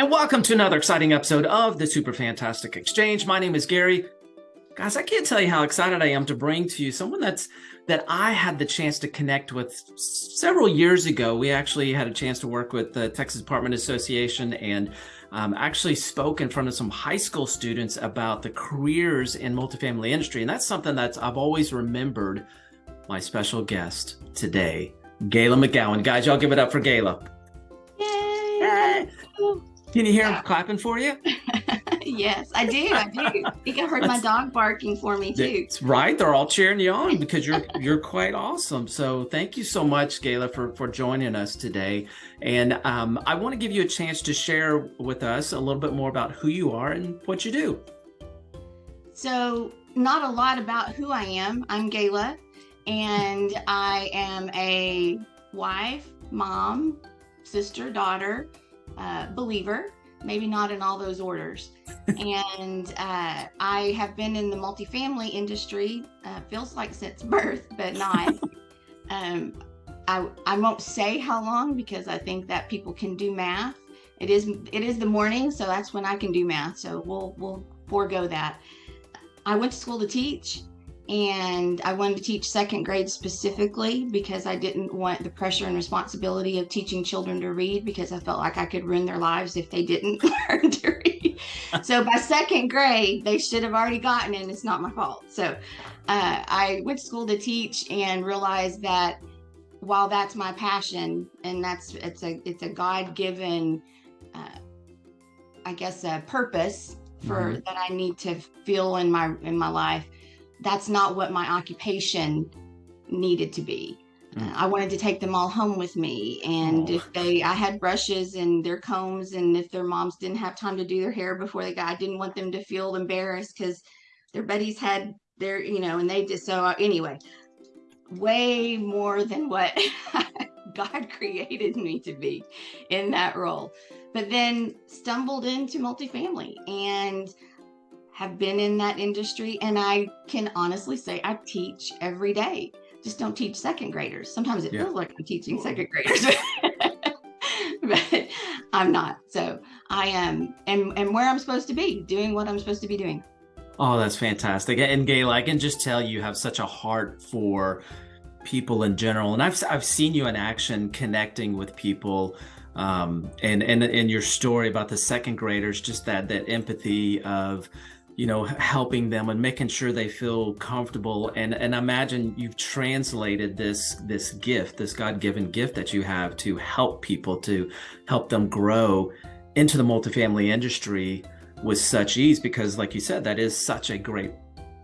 And welcome to another exciting episode of the Super Fantastic Exchange. My name is Gary. Guys, I can't tell you how excited I am to bring to you someone that's that I had the chance to connect with several years ago. We actually had a chance to work with the Texas Apartment Association and um, actually spoke in front of some high school students about the careers in multifamily industry. And that's something that I've always remembered my special guest today, Gayla McGowan. Guys, y'all give it up for Gayla. Can you hear him clapping for you? yes, I do. I do. I think I heard my dog barking for me too. That's right. They're all cheering you on because you're you're quite awesome. So thank you so much, Gayla, for for joining us today. And um, I want to give you a chance to share with us a little bit more about who you are and what you do. So not a lot about who I am. I'm Gayla, and I am a wife, mom, sister, daughter uh, believer, maybe not in all those orders. and uh, I have been in the multifamily industry, uh, feels like since birth, but not. um, I, I won't say how long because I think that people can do math. It is it is the morning, so that's when I can do math. So we'll we'll forego that. I went to school to teach and I wanted to teach second grade specifically because I didn't want the pressure and responsibility of teaching children to read because I felt like I could ruin their lives if they didn't learn to read. so by second grade, they should have already gotten it. And it's not my fault. So uh, I went to school to teach and realized that while that's my passion and that's it's a it's a God given, uh, I guess, a purpose for mm-hmm. that I need to feel in my in my life that's not what my occupation needed to be. Mm. I wanted to take them all home with me. And oh. if they, I had brushes and their combs, and if their moms didn't have time to do their hair before they got, I didn't want them to feel embarrassed because their buddies had their, you know, and they just, so uh, anyway, way more than what God created me to be in that role. But then stumbled into multifamily and have been in that industry and I can honestly say I teach every day. Just don't teach second graders. Sometimes it yeah. feels like I'm teaching second graders. but I'm not. So I am and and where I'm supposed to be, doing what I'm supposed to be doing. Oh, that's fantastic. And Gail, I can just tell you have such a heart for people in general. And I've I've seen you in action connecting with people um, and and in your story about the second graders, just that that empathy of you know, helping them and making sure they feel comfortable. And and imagine you've translated this this gift, this God-given gift that you have to help people, to help them grow into the multifamily industry with such ease, because like you said, that is such a great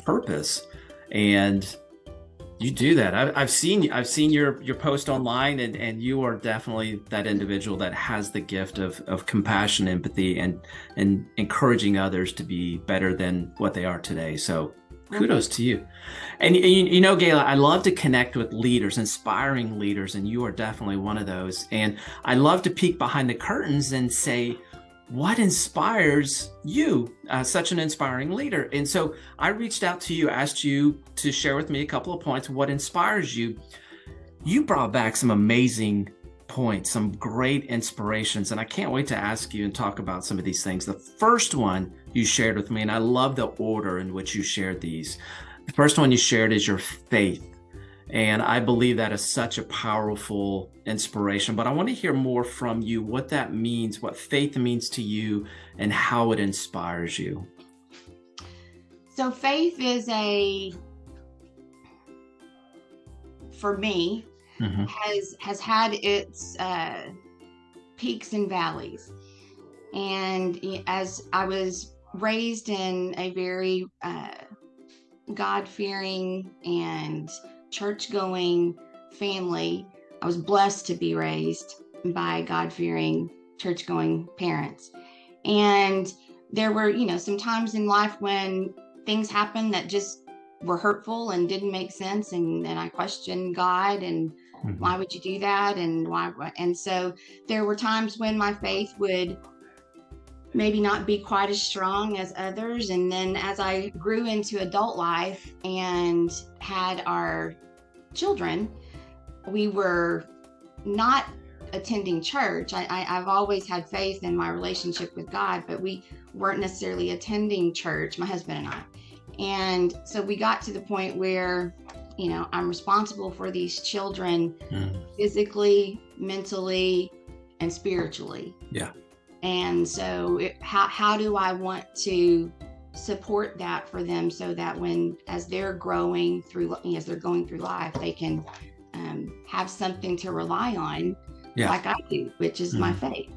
purpose. And you do that. I, have seen I've seen your your post online, and and you are definitely that individual that has the gift of of compassion, empathy, and and encouraging others to be better than what they are today. So kudos to you. And you, you know, Gayla, I love to connect with leaders, inspiring leaders, and you are definitely one of those. And I love to peek behind the curtains and say, what inspires you, uh, such an inspiring leader? And so I reached out to you, asked you to share with me a couple of points, what inspires you. You brought back some amazing points, some great inspirations, and I can't wait to ask you and talk about some of these things. The first one you shared with me, and I love the order in which you shared these. The first one you shared is your faith. And I believe that is such a powerful inspiration. But I want to hear more from you what that means, what faith means to you, and how it inspires you. So, faith is a, for me, mm-hmm. has has had its uh, peaks and valleys. And as I was raised in a very uh, God fearing and church going family. I was blessed to be raised by God fearing, church going parents. And there were, you know, some times in life when things happened that just were hurtful and didn't make sense. And then I questioned God and mm-hmm. why would you do that? And why? And so there were times when my faith would maybe not be quite as strong as others. And then as I grew into adult life and had our children, we were not attending church. I, I, have always had faith in my relationship with God, but we weren't necessarily attending church, my husband and I. And so we got to the point where, you know, I'm responsible for these children mm. physically, mentally, and spiritually. Yeah. And so, it, how, how do I want to support that for them so that when, as they're growing through, as they're going through life, they can um, have something to rely on yeah. like I do, which is mm-hmm. my faith.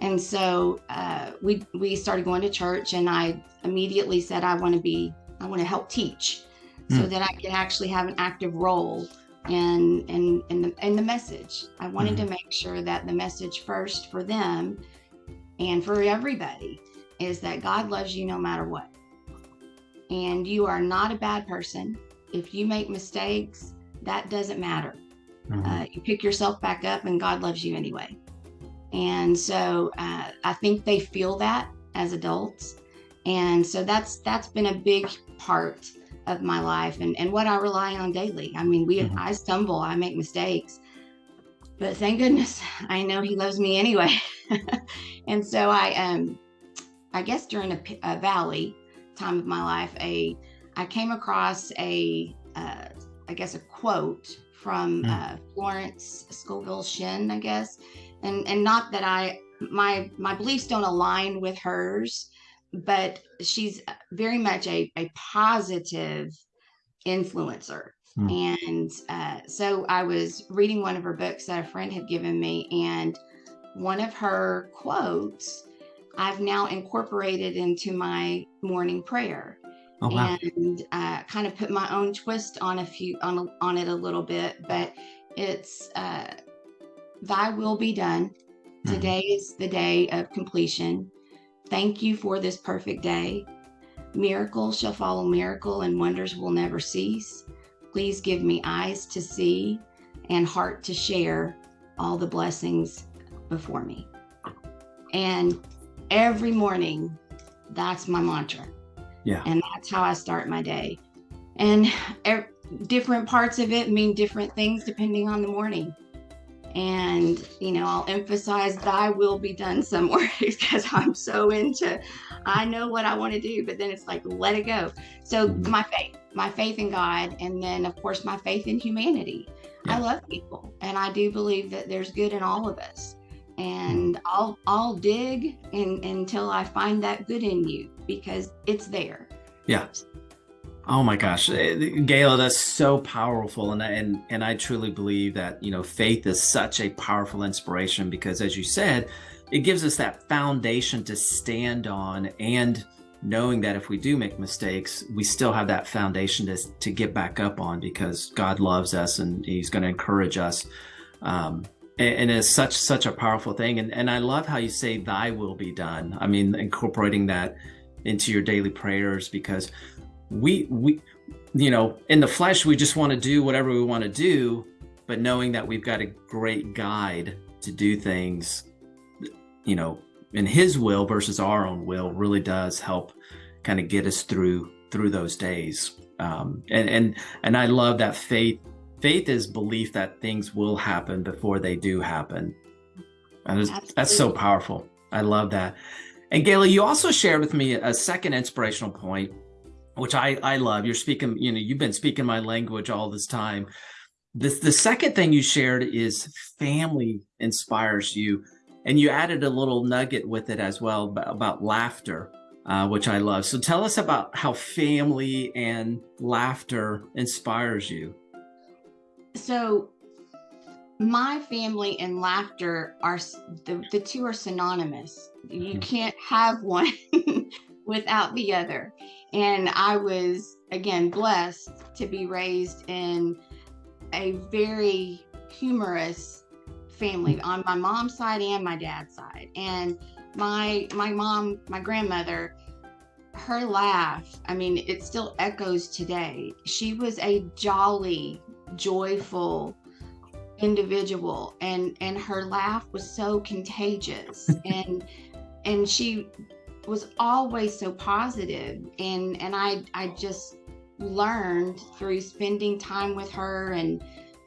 And so uh, we we started going to church, and I immediately said I want to be I want to help teach, mm. so that I can actually have an active role in in in the in the message. I wanted mm-hmm. to make sure that the message first for them and for everybody is that God loves you no matter what, and you are not a bad person. If you make mistakes, that doesn't matter. Mm-hmm. Uh, you pick yourself back up, and God loves you anyway. And so uh, I think they feel that as adults, and so that's that's been a big part of my life and, and what I rely on daily. I mean, we mm-hmm. I stumble, I make mistakes, but thank goodness I know He loves me anyway. and so I um I guess during a, a, valley time of my life, a I came across a uh, I guess a quote from mm. uh, Florence Scovel Shinn, I guess, and and not that I my my beliefs don't align with hers, but she's very much a a positive influencer. Mm. And uh, so I was reading one of her books that a friend had given me, and one of her quotes I've now incorporated into my morning prayer oh, wow. and uh, kind of put my own twist on a few on on it a little bit. But it's uh, Thy will be done. Mm-hmm. Today is the day of completion. Thank you for this perfect day. Miracles shall follow miracle, and wonders will never cease. Please give me eyes to see and heart to share all the blessings before me. And every morning, that's my mantra. Yeah. And that's how I start my day. And er, different parts of it mean different things depending on the morning. And, you know, I'll emphasize thy will be done somewhere because I'm so into, I know what I want to do, but then it's like, let it go. So mm-hmm. my faith, my faith in God, and then, of course, my faith in humanity. Yeah. I love people, and I do believe that there's good in all of us and I'll I'll dig in, until I find that good in you because it's there. Yeah. Oh my gosh, eh, Gayla, that's so powerful, and and and I truly believe that you know faith is such a powerful inspiration because, as you said, it gives us that foundation to stand on, and knowing that if we do make mistakes, we still have that foundation to to get back up on because God loves us and He's going to encourage us. Um, and it's such such a powerful thing. And and i love how you say thy will be done. I mean incorporating that into your daily prayers because we we you know in the flesh we just want to do whatever we want to do but knowing that we've got a great guide to do things you know in his will versus our own will really does help kind of get us through through those days. Um, and and and i love that faith faith is belief that things will happen before they do happen. And that's so powerful. I love that. And Gayla, you also shared with me a second inspirational point, which I, I love. You're speaking, you know, you've been speaking my language all this time. This the second thing you shared is family inspires you. And you added a little nugget with it as well about, about laughter, uh, which I love. So tell us about how family and laughter inspires you so my family and laughter are the, the two are synonymous you hmm. can't have one without the other and i was again blessed to be raised in a very humorous family hmm. on my mom's side and my dad's side and my my mom my grandmother her laugh i mean it still echoes today she was a jolly joyful individual and and her laugh was so contagious. And and she was always so positive. And and I I just learned through spending time with her and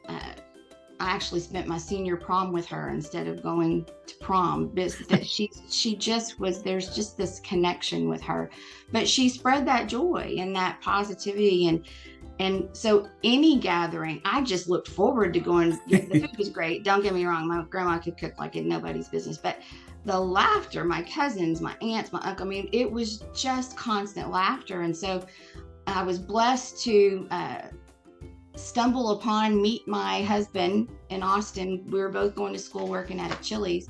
uh, I actually spent my senior prom with her instead of going to prom. That she she just was there's just this connection with her, but she spread that joy and that positivity. And and so any gathering, I just looked forward to going. The food was great. Don't get me wrong, my grandma could cook like it nobody's business, but the laughter, my cousins, my aunts, my uncle, I mean, it was just constant laughter. And so I was blessed to uh, stumble upon, meet my husband in Austin. We were both going to school working at a Chili's.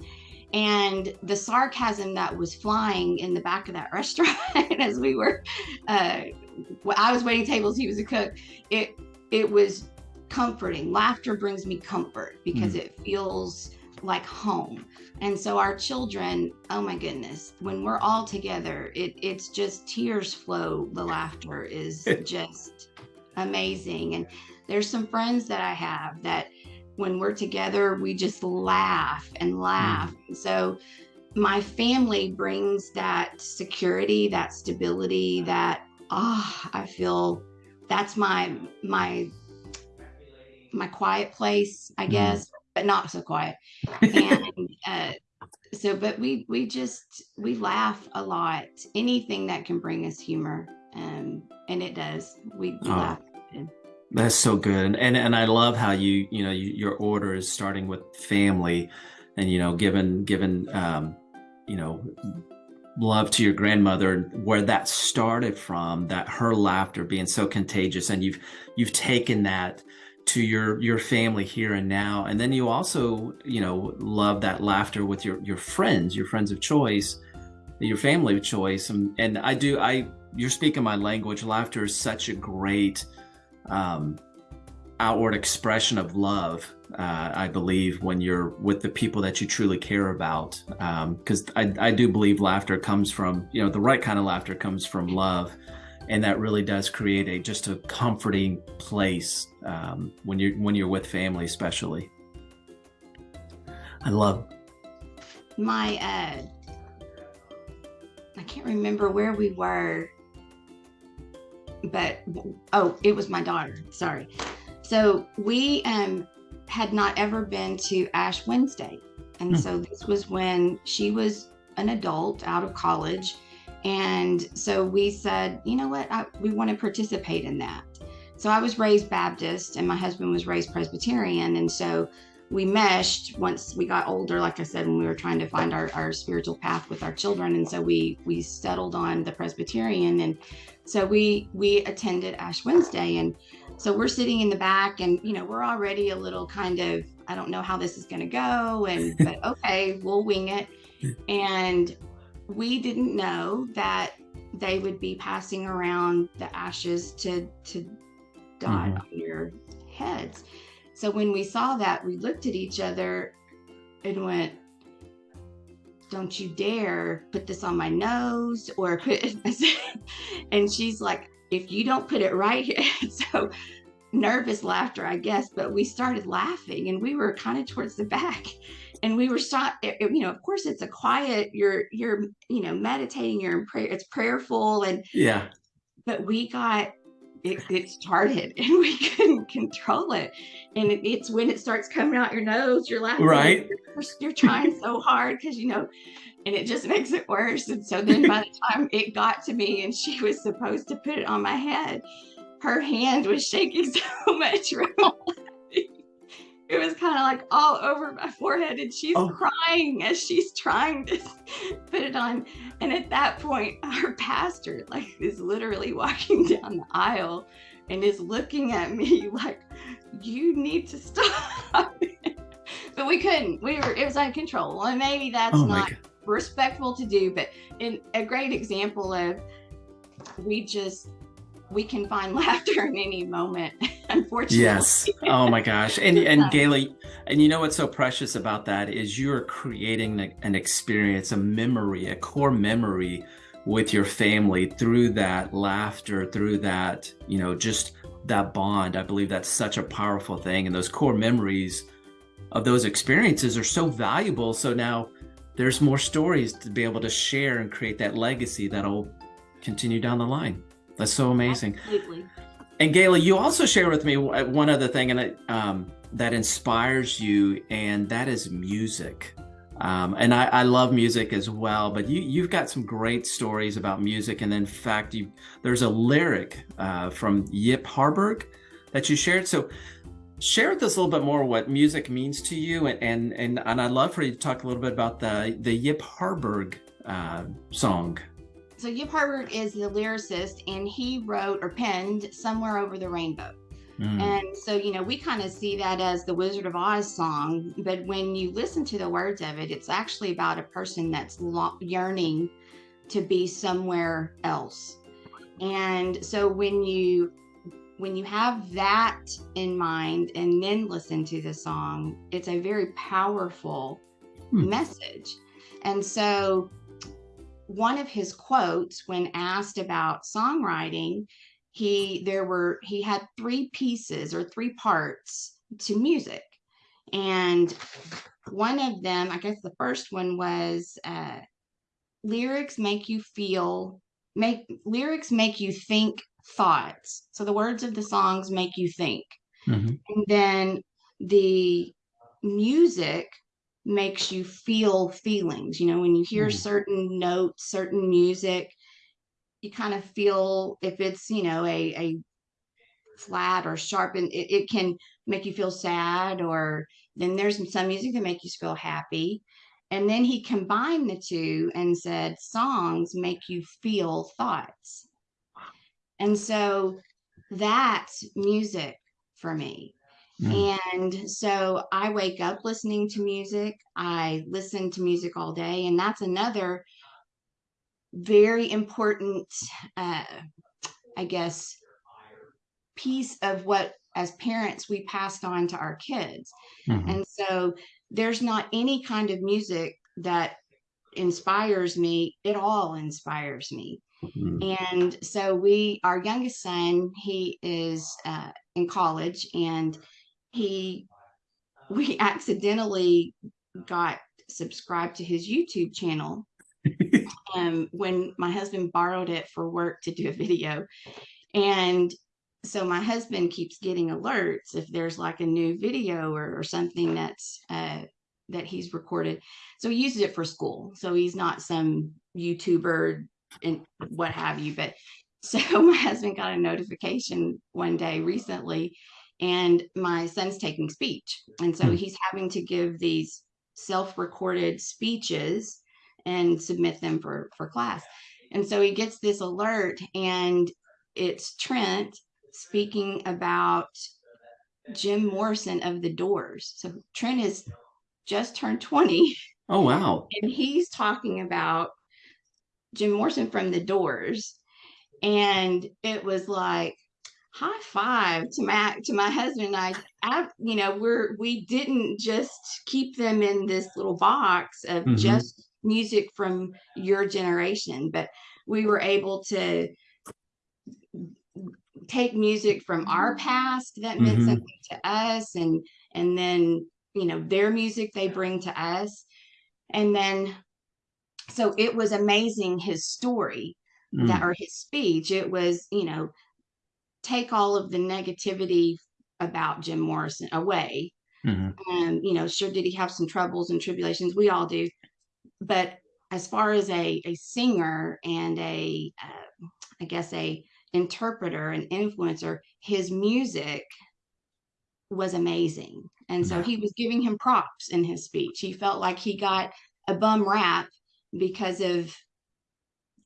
And the sarcasm that was flying in the back of that restaurant as we were, uh, I was waiting tables, he was a cook. It it was comforting. Laughter brings me comfort because mm. it feels like home. And so our children, oh my goodness, when we're all together, it it's just tears flow. The laughter is just amazing. And there's some friends that I have that when we're together, we just laugh and laugh. Mm. So my family brings that security, that stability, that ah, oh, I feel that's my my my quiet place, I mm. guess, mm. but not so quiet. And uh, so, but we we just we laugh a lot. Anything that can bring us humor, um, and it does. We, we oh. laugh. That's so good, and, and and I love how you you know you, your order is starting with family, and you know given given um, you know love to your grandmother where that started from that her laughter being so contagious and you've you've taken that to your your family here and now. And then you also you know love that laughter with your your friends your friends of choice your family of choice. And and i do i you're speaking my language. Laughter is such a great um, outward expression of love, uh, I believe, when you're with the people that you truly care about. Because um, I, I do believe laughter comes from, you know, the right kind of laughter comes from love. And that really does create a just a comforting place um, when you're when you're with family, especially. I love my. Uh, I can't remember where we were but oh, it was my daughter. Sorry. So we um, had not ever been to Ash Wednesday. And mm. so this was when she was an adult out of college. And so we said, you know what, I, we want to participate in that. So I was raised Baptist and my husband was raised Presbyterian. And so we meshed once we got older, like I said, when we were trying to find our, our spiritual path with our children. And so we we settled on the Presbyterian. And so we we attended Ash Wednesday. And so we're sitting in the back and you know, we're already a little kind of, I don't know how this is gonna go. And but okay, we'll wing it. And we didn't know that they would be passing around the ashes to to dot mm-hmm. on your heads. So when we saw that, we looked at each other and went, don't you dare put this on my nose or put and she's like if you don't put it right here so nervous laughter i guess but we started laughing and we were kind of towards the back. And we were shot you know of course it's a quiet you're you're you know meditating you're in prayer it's prayerful and yeah. but we got it, it started and we couldn't control it. And it, it's when it starts coming out your nose, you're laughing. Right. You're, you're trying so hard because, you know, and it just makes it worse. And so then by the time it got to me and she was supposed to put it on my head, her hand was shaking so much it was kind of like all over my forehead and she's oh. crying as she's trying to put it on and at that point our pastor like is literally walking down the aisle and is looking at me like you need to stop but we couldn't we were it was uncontrollable. and maybe that's oh not respectful to do but in a great example of we just we can find laughter in any moment unfortunately. Yes. Oh my gosh. And and Gayla and you know what's so precious about that is you're creating an experience a memory a core memory with your family through that laughter through that you know just that bond. I believe that's such a powerful thing and those core memories of those experiences are so valuable. So now there's more stories to be able to share and create that legacy that'll continue down the line that's so amazing. Absolutely. And Gayla, you also shared with me one other thing, and I, um, that inspires you, and that is music. Um, and I, I, love music as well, but you, you've got some great stories about music. And in fact, you, there's a lyric uh, from Yip Harburg that you shared. So share with us a little bit more what music means to you. And, and, and, and I'd love for you to talk a little bit about the, the Yip Harburg uh, song. So Yip Harburg is the lyricist and he wrote or penned Somewhere Over the Rainbow. Mm. And so, you know, we kind of see that as the Wizard of Oz song, but when you listen to the words of it, it's actually about a person that's yearning to be somewhere else. And so when you when you have that in mind and then listen to the song, it's a very powerful mm. message. And so one of his quotes when asked about songwriting he there were he had three pieces or three parts to music. And one of them i guess the first one was uh, lyrics make you feel make lyrics make you think thoughts. So the words of the songs make you think. Mm-hmm. and then the music makes you feel feelings you know when you hear mm. certain notes certain music you kind of feel if it's you know a a flat or sharp and it, it can make you feel sad or then there's some music that make you feel happy. And then he combined the two and said songs make you feel thoughts. And so that's music for me mm. and so i wake up listening to music i listen to music all day and that's another very important, uh, I guess, piece of what as parents we passed on to our kids. Mm-hmm. And so there's not any kind of music that inspires me, it all inspires me. Mm-hmm. And so we, our youngest son, he is uh, in college and he, we accidentally got subscribed to his YouTube channel um, when my husband borrowed it for work to do a video. And so my husband keeps getting alerts if there's like a new video or, or something that's uh, that he's recorded. So he uses it for school. So he's not some YouTuber and what have you. But so my husband got a notification one day recently, and my son's taking speech. And so hmm. he's having to give these self recorded speeches and submit them for for class. And so he gets this alert, and it's Trent speaking about Jim Morrison of the Doors. So Trent is just turned 20. Oh wow. And he's talking about Jim Morrison from the Doors. And it was like high five to my to my husband and I. I you know, we're we didn't just keep them in this little box of mm-hmm. just music from your generation, but we were able to take music from our past that meant mm-hmm. something to us and and then you know their music they bring to us and then so it was amazing his story mm. that or his speech it was you know take all of the negativity about jim morrison away mm-hmm. and you know sure did he have some troubles and tribulations we all do but as far as a, a singer and a, uh, I guess a interpreter and influencer, his music was amazing. And so he was giving him props in his speech. He felt like he got a bum rap because of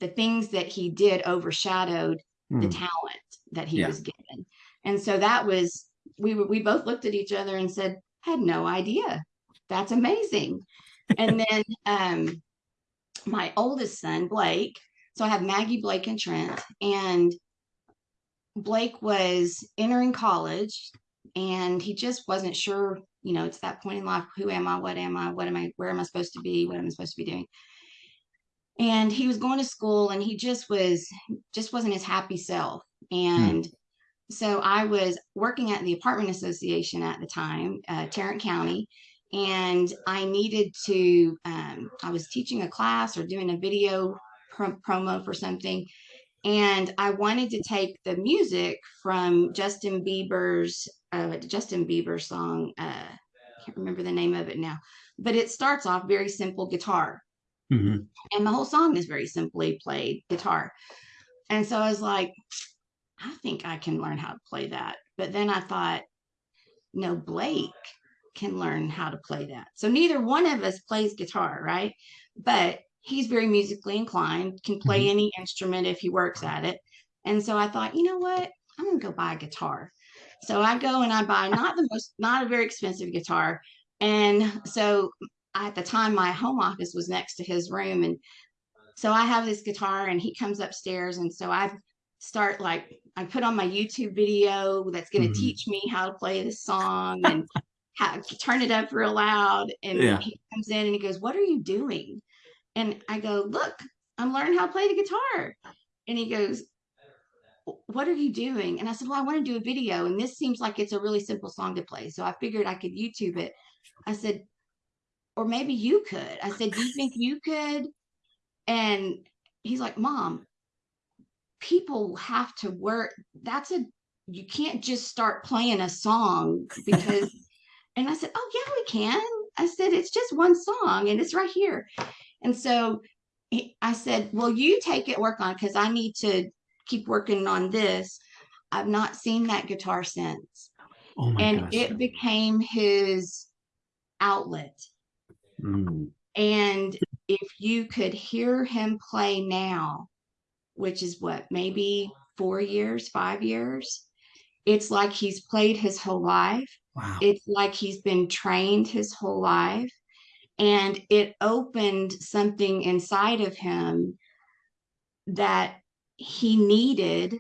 the things that he did overshadowed mm. the hmm. talent that he yeah. was given. And so that was we we both looked at each other and said, had no idea. That's amazing and then um, my oldest son, Blake. So I have Maggie, Blake, and Trent. And Blake was entering college and he just wasn't sure, you know, it's that point in life who am I? What am I? What am I? Where am I supposed to be? What am I supposed to be doing? And he was going to school and he just was, just wasn't his happy self. And hmm. so I was working at the apartment association at the time, uh, Tarrant County and I needed to, um, I was teaching a class or doing a video promo for something. and I wanted to take the music from Justin Bieber's uh, Justin Bieber song. Uh, I can't remember the name of it now, but it starts off very simple guitar, mm-hmm. and the whole song is very simply played guitar. And so I was like, I think I can learn how to play that. But then I thought, no, Blake can learn how to play that. So neither one of us plays guitar, right? But he's very musically inclined, can play mm-hmm. any instrument if he works at it. And so I thought, you know what? I'm going to go buy a guitar. So I go and I buy not the most, not a very expensive guitar. And so at the time, my home office was next to his room. And so I have this guitar and he comes upstairs. And so I start like, I put on my YouTube video that's going to mm-hmm. teach me how to play this song and how, turn it up real loud. And yeah. he comes in and he goes, What are you doing? And I go, Look, I'm learning how to play the guitar. And he goes, What are you doing? And I said, Well, I want to do a video. And this seems like it's a really simple song to play. So I figured I could YouTube it. I said, Or maybe you could. I said, Do you think you could? And he's like, Mom, people have to work. That's a, you can't just start playing a song because, and I said, Oh, yeah, we can. I said, It's just one song and it's right here. And so I said, Well, you take it, work on it because I need to keep working on this. I've not seen that guitar since. Oh and gosh. it became his outlet. Mm. And if you could hear him play now, which is what, maybe four years, five years, it's like he's played his whole life. Wow. It's like he's been trained his whole life and it opened something inside of him that he needed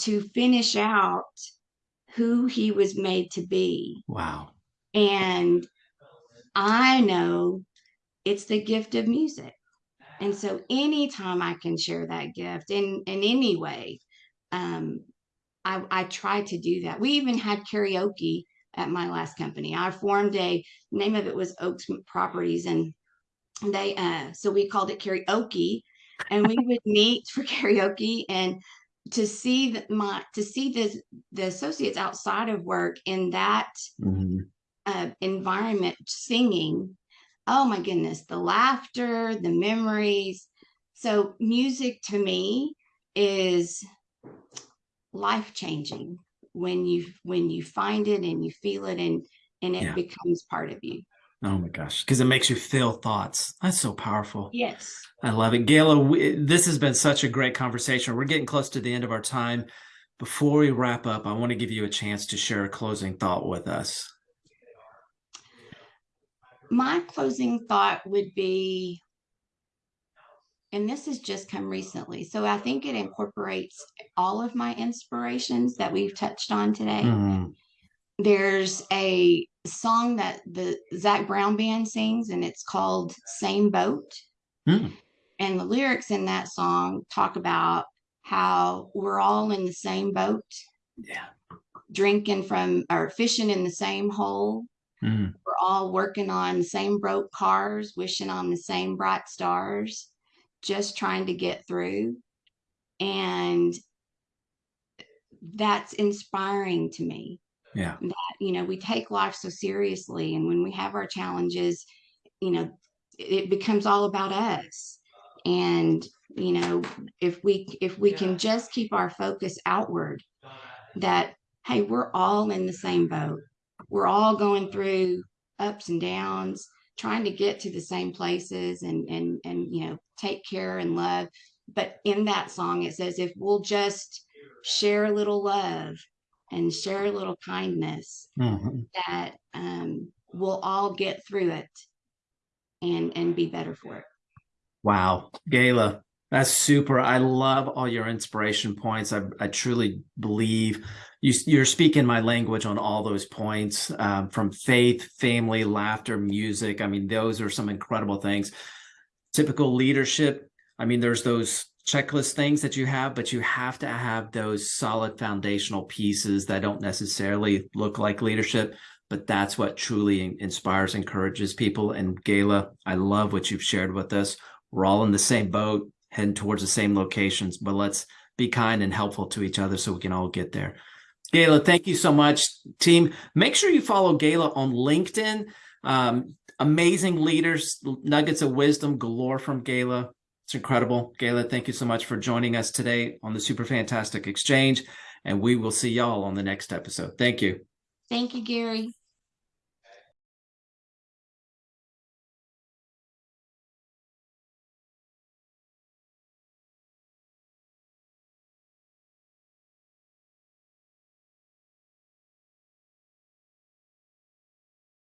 to finish out who he was made to be. Wow. And I know it's the gift of music. And so anytime I can share that gift in, in any way, um, I, I try to do that. We even had karaoke at my last company. I formed a name of it was Oaks Properties, and they uh, so we called it karaoke, and we would meet for karaoke and to see that my to see the the associates outside of work in that mm-hmm. uh, environment singing. Oh my goodness, the laughter, the memories. So music to me is life changing when you when you find it and you feel it and and it yeah. becomes part of you. Oh my gosh because it makes you feel thoughts. That's so powerful. Yes. I love it. Gayla we, this has been such a great conversation. We're getting close to the end of our time. Before we wrap up i want to give you a chance to share a closing thought with us my closing thought would be and this has just come recently. So I think it incorporates all of my inspirations that we've touched on today. Mm. There's a song that the Zac Brown band sings, and it's called Same Boat. Mm. And the lyrics in that song talk about how we're all in the same boat. Yeah. Drinking from or fishing in the same hole. Mm. We're all working on the same broke cars, wishing on the same bright stars just trying to get through. And that's inspiring to me. Yeah. That, you know, we take life so seriously. And when we have our challenges, you know, it becomes all about us. And, you know, if we if we can just keep our focus outward, that hey, we're all in the same boat. We're all going through ups and downs trying to get to the same places and and and you know take care and love. But in that song it says if we'll just share a little love and share a little kindness mm-hmm. that um, we'll all get through it and and be better for it. Wow. Gayla that's super i love all your inspiration points i, I truly believe you, you're speaking my language on all those points um, from faith, family, laughter, music. I mean, those are some incredible things. Typical leadership. I mean, there's those checklist things that you have, but you have to have those solid foundational pieces that don't necessarily look like leadership, but that's what truly inspires, encourages people. And Gayla, I love what you've shared with us. We're all in the same boat. Heading towards the same locations, but let's be kind and helpful to each other so we can all get there. Gayla, thank you so much, team. Make sure you follow Gayla on LinkedIn. Um, amazing leaders, nuggets of wisdom galore from Gayla. It's incredible. Gayla, thank you so much for joining us today on the Super Fantastic Exchange. And we will see y'all on the next episode. Thank you. Thank you, Gary.